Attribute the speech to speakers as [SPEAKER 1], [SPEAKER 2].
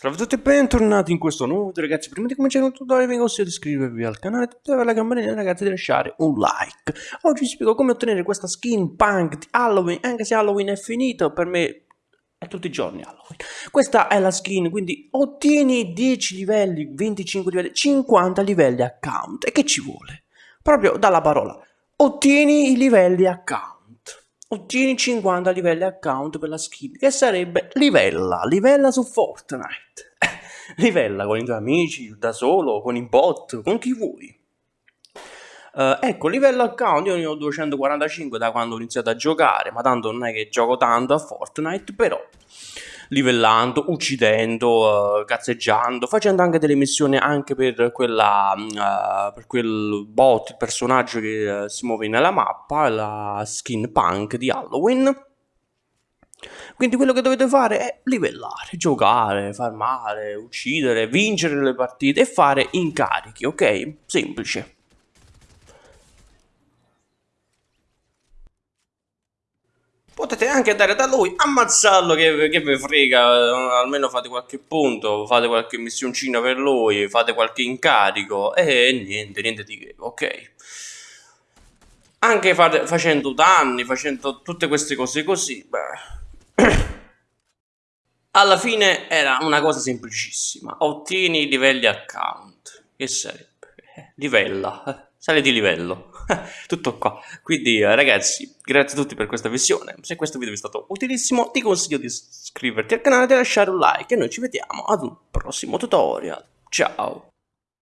[SPEAKER 1] Salve a tutti e bentornati in questo nuovo video ragazzi. Prima di cominciare il tutorial vi consiglio di iscrivervi al canale e attivare la campanella ragazzi di lasciare un like. Oggi vi spiego come ottenere questa skin punk di Halloween Anche se Halloween è finito per me è tutti i giorni Halloween. Questa è la skin quindi ottieni 10 livelli, 25 livelli, 50 livelli account. E che ci vuole? Proprio dalla parola. Ottieni i livelli account ottieni 50 livelli account per la skin, che sarebbe livella, livella su Fortnite. livella con i tuoi amici, da solo, con i bot, con chi vuoi. Uh, ecco, livello account, io ne ho 245 da quando ho iniziato a giocare, ma tanto non è che gioco tanto a Fortnite, però livellando, uccidendo, uh, cazzeggiando, facendo anche delle missioni anche per, quella, uh, per quel bot, il personaggio che uh, si muove nella mappa, la skin punk di Halloween. Quindi quello che dovete fare è livellare, giocare, farmare, uccidere, vincere le partite e fare incarichi, ok? Semplice. Potete anche andare da lui, ammazzarlo che, che vi frega, almeno fate qualche punto, fate qualche missioncina per lui, fate qualche incarico e niente, niente di che, ok? Anche fate, facendo danni, facendo tutte queste cose così, beh... Alla fine era una cosa semplicissima, ottieni i livelli account, che sarebbe? Eh, livella, sale di livello. tutto qua. Quindi eh, ragazzi, grazie a tutti per questa visione. Se questo video vi è stato utilissimo, ti consiglio di iscriverti al canale e lasciare un like e noi ci vediamo ad un prossimo tutorial. Ciao!